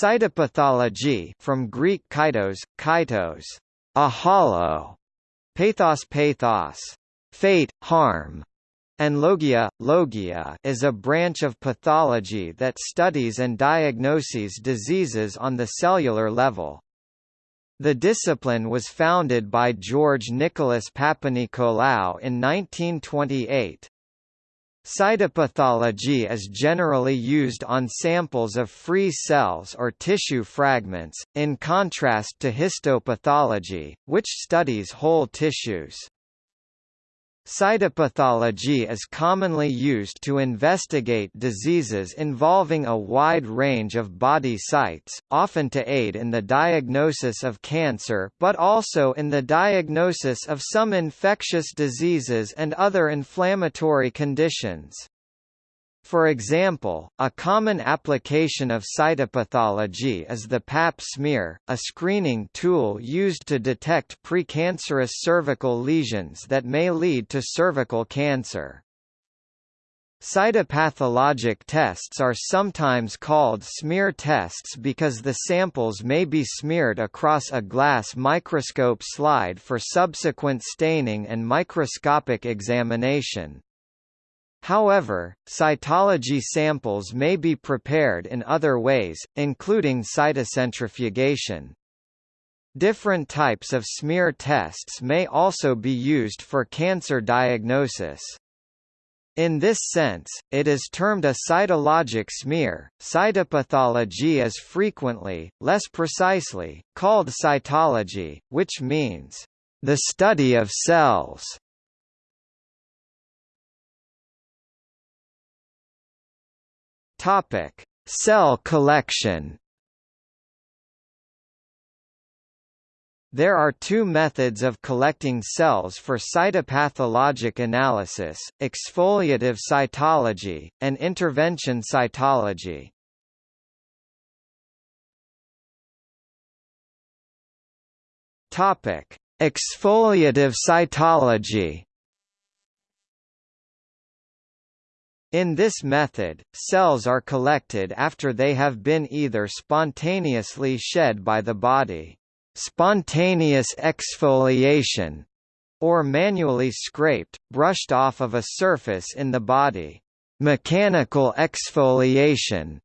Cytopathology from Greek kytos, kytos, a hollow, pathos pathos, fate, harm, and logia, logia is a branch of pathology that studies and diagnoses diseases on the cellular level. The discipline was founded by George Nicholas Papanikolaou in 1928. Cytopathology is generally used on samples of free cells or tissue fragments, in contrast to histopathology, which studies whole tissues. Cytopathology is commonly used to investigate diseases involving a wide range of body sites, often to aid in the diagnosis of cancer but also in the diagnosis of some infectious diseases and other inflammatory conditions. For example, a common application of cytopathology is the Pap smear, a screening tool used to detect precancerous cervical lesions that may lead to cervical cancer. Cytopathologic tests are sometimes called smear tests because the samples may be smeared across a glass microscope slide for subsequent staining and microscopic examination. However, cytology samples may be prepared in other ways, including cytocentrifugation. Different types of smear tests may also be used for cancer diagnosis. In this sense, it is termed a cytologic smear. Cytopathology is frequently, less precisely, called cytology, which means the study of cells. Topic: Cell collection. There are two methods of collecting cells for cytopathologic analysis, exfoliative cytology, and intervention cytology. Exfoliative cytology In this method, cells are collected after they have been either spontaneously shed by the body spontaneous exfoliation, or manually scraped, brushed off of a surface in the body mechanical exfoliation.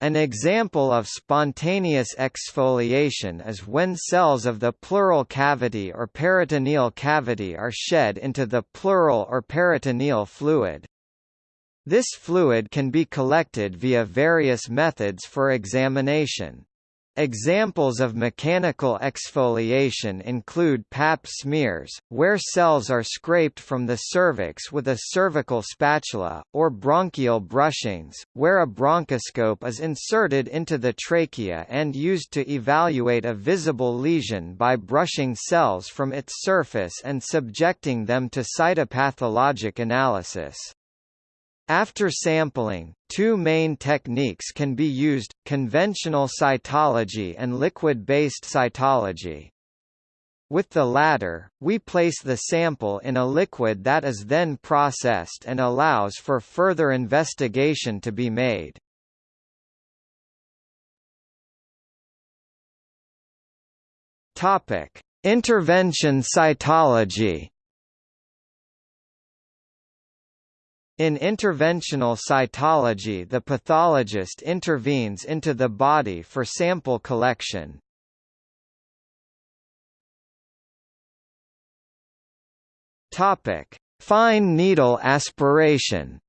An example of spontaneous exfoliation is when cells of the pleural cavity or peritoneal cavity are shed into the pleural or peritoneal fluid. This fluid can be collected via various methods for examination. Examples of mechanical exfoliation include pap smears, where cells are scraped from the cervix with a cervical spatula, or bronchial brushings, where a bronchoscope is inserted into the trachea and used to evaluate a visible lesion by brushing cells from its surface and subjecting them to cytopathologic analysis. After sampling, two main techniques can be used, conventional cytology and liquid-based cytology. With the latter, we place the sample in a liquid that is then processed and allows for further investigation to be made. Intervention cytology In interventional cytology the pathologist intervenes into the body for sample collection. Fine needle aspiration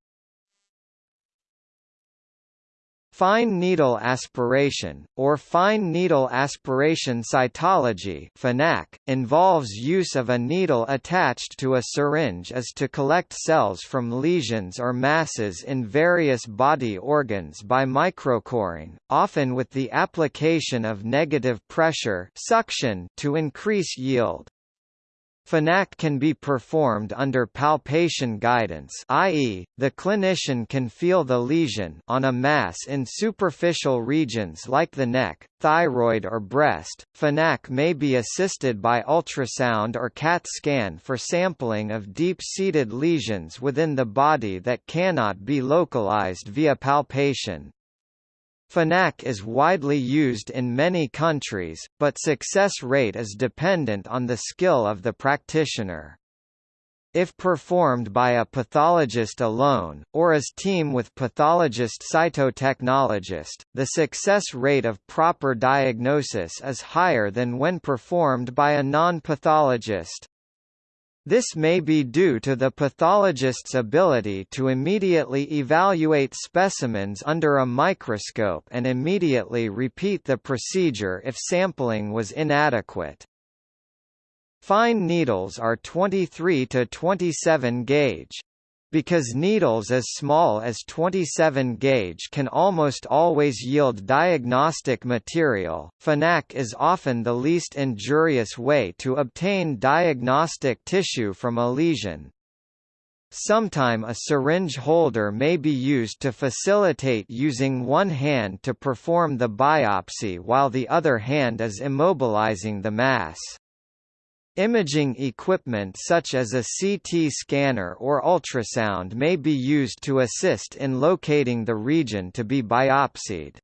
Fine needle aspiration, or fine needle aspiration cytology FNAC, involves use of a needle attached to a syringe as to collect cells from lesions or masses in various body organs by microcoring, often with the application of negative pressure suction to increase yield. FNAC can be performed under palpation guidance i.e., the clinician can feel the lesion on a mass in superficial regions like the neck, thyroid or breast. FNAC may be assisted by ultrasound or CAT scan for sampling of deep-seated lesions within the body that cannot be localized via palpation. FNAC is widely used in many countries, but success rate is dependent on the skill of the practitioner. If performed by a pathologist alone, or as team with pathologist cytotechnologist, the success rate of proper diagnosis is higher than when performed by a non-pathologist. This may be due to the pathologist's ability to immediately evaluate specimens under a microscope and immediately repeat the procedure if sampling was inadequate. Fine needles are 23 to 27 gauge. Because needles as small as 27 gauge can almost always yield diagnostic material, FNAC is often the least injurious way to obtain diagnostic tissue from a lesion. Sometime a syringe holder may be used to facilitate using one hand to perform the biopsy while the other hand is immobilizing the mass. Imaging equipment such as a CT scanner or ultrasound may be used to assist in locating the region to be biopsied.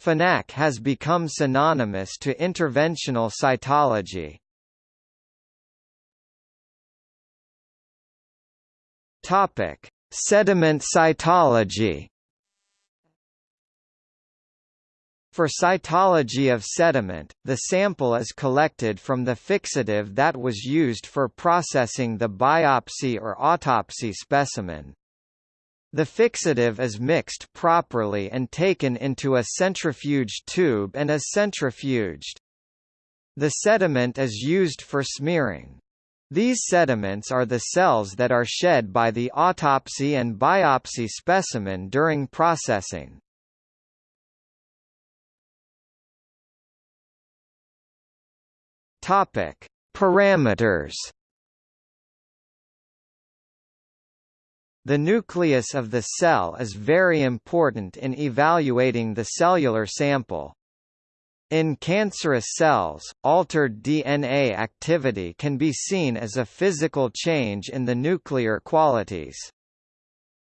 FNAC has become synonymous to interventional cytology. Sediment cytology. For cytology of sediment, the sample is collected from the fixative that was used for processing the biopsy or autopsy specimen. The fixative is mixed properly and taken into a centrifuge tube and is centrifuged. The sediment is used for smearing. These sediments are the cells that are shed by the autopsy and biopsy specimen during processing. Topic: Parameters. The nucleus of the cell is very important in evaluating the cellular sample. In cancerous cells, altered DNA activity can be seen as a physical change in the nuclear qualities.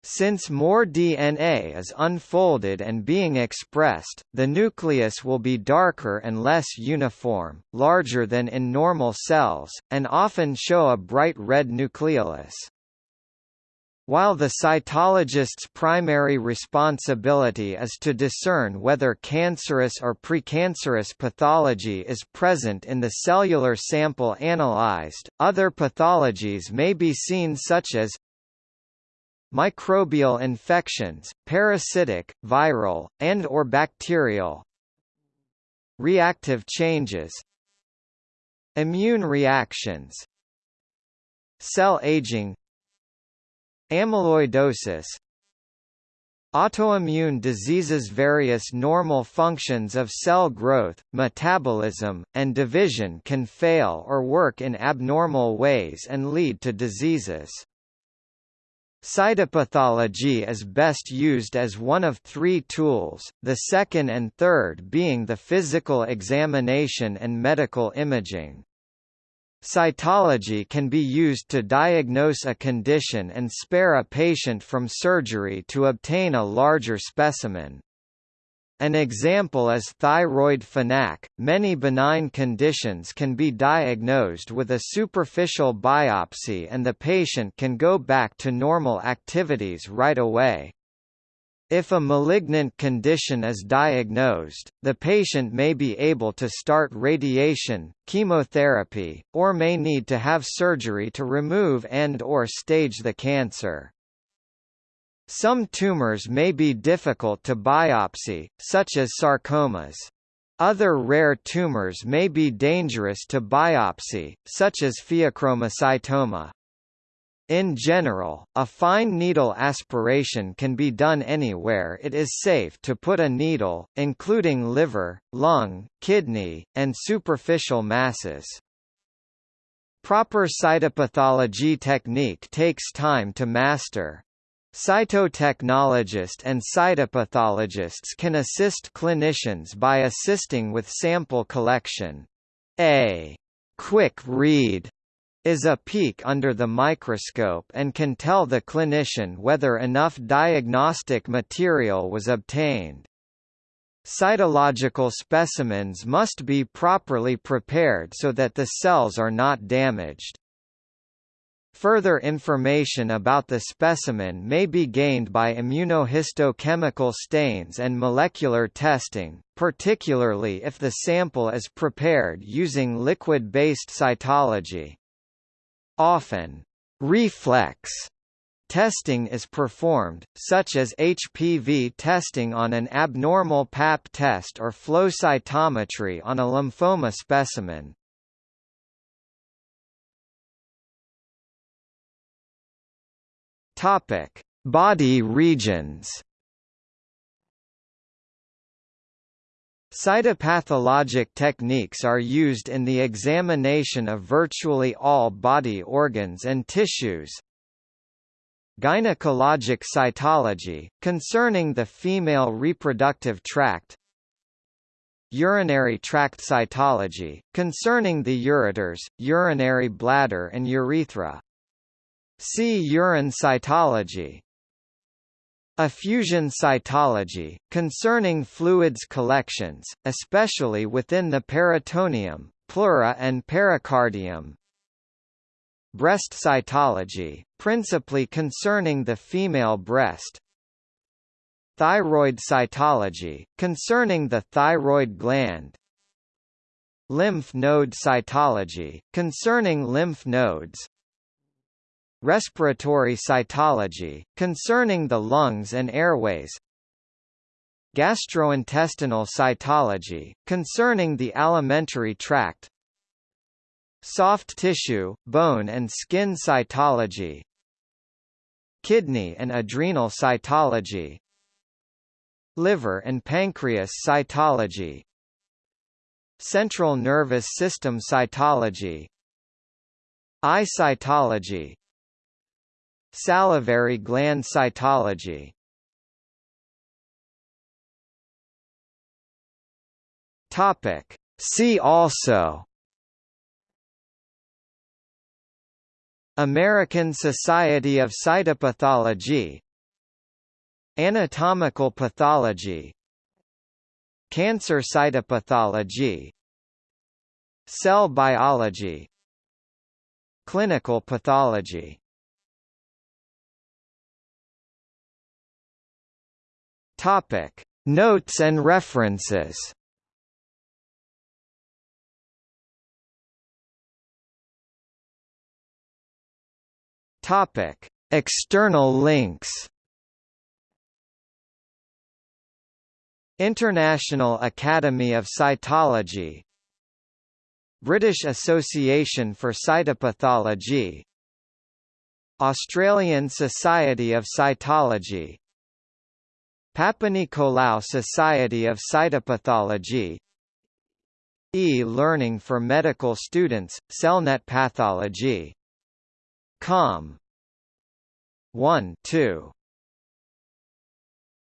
Since more DNA is unfolded and being expressed, the nucleus will be darker and less uniform, larger than in normal cells, and often show a bright red nucleolus. While the cytologist's primary responsibility is to discern whether cancerous or precancerous pathology is present in the cellular sample analyzed, other pathologies may be seen such as microbial infections, parasitic, viral, and or bacterial reactive changes immune reactions cell aging amyloidosis autoimmune diseases various normal functions of cell growth, metabolism, and division can fail or work in abnormal ways and lead to diseases. Cytopathology is best used as one of three tools, the second and third being the physical examination and medical imaging. Cytology can be used to diagnose a condition and spare a patient from surgery to obtain a larger specimen. An example is thyroid FNAC. Many benign conditions can be diagnosed with a superficial biopsy and the patient can go back to normal activities right away. If a malignant condition is diagnosed, the patient may be able to start radiation, chemotherapy, or may need to have surgery to remove and or stage the cancer. Some tumors may be difficult to biopsy, such as sarcomas. Other rare tumors may be dangerous to biopsy, such as pheochromocytoma. In general, a fine needle aspiration can be done anywhere it is safe to put a needle, including liver, lung, kidney, and superficial masses. Proper cytopathology technique takes time to master. Cytotechnologists and cytopathologists can assist clinicians by assisting with sample collection. A quick read is a peek under the microscope and can tell the clinician whether enough diagnostic material was obtained. Cytological specimens must be properly prepared so that the cells are not damaged. Further information about the specimen may be gained by immunohistochemical stains and molecular testing, particularly if the sample is prepared using liquid-based cytology. Often, reflex testing is performed, such as HPV testing on an abnormal pap test or flow cytometry on a lymphoma specimen. Topic: Body regions. Cytopathologic techniques are used in the examination of virtually all body organs and tissues. Gynecologic cytology, concerning the female reproductive tract Urinary tract cytology, concerning the ureters, urinary bladder and urethra See urine cytology. Effusion cytology, concerning fluids collections, especially within the peritoneum, pleura and pericardium. Breast cytology, principally concerning the female breast. Thyroid cytology, concerning the thyroid gland. Lymph node cytology, concerning lymph nodes respiratory cytology, concerning the lungs and airways. Gastrointestinal cytology, concerning the alimentary tract. Soft tissue, bone and skin cytology. Kidney and adrenal cytology. Liver and pancreas cytology. Central nervous system cytology. Eye cytology Salivary gland cytology. Topic. See also. American Society of Cytopathology. Anatomical pathology. Cancer cytopathology. Cell biology. Clinical pathology Topic: Notes and references. Topic: External links. International Academy of Cytology. British Association for Cytopathology. Australian Society of Cytology Papanikolaou Society of Cytopathology E-learning for medical students, CellNet Pathology. Com 1 2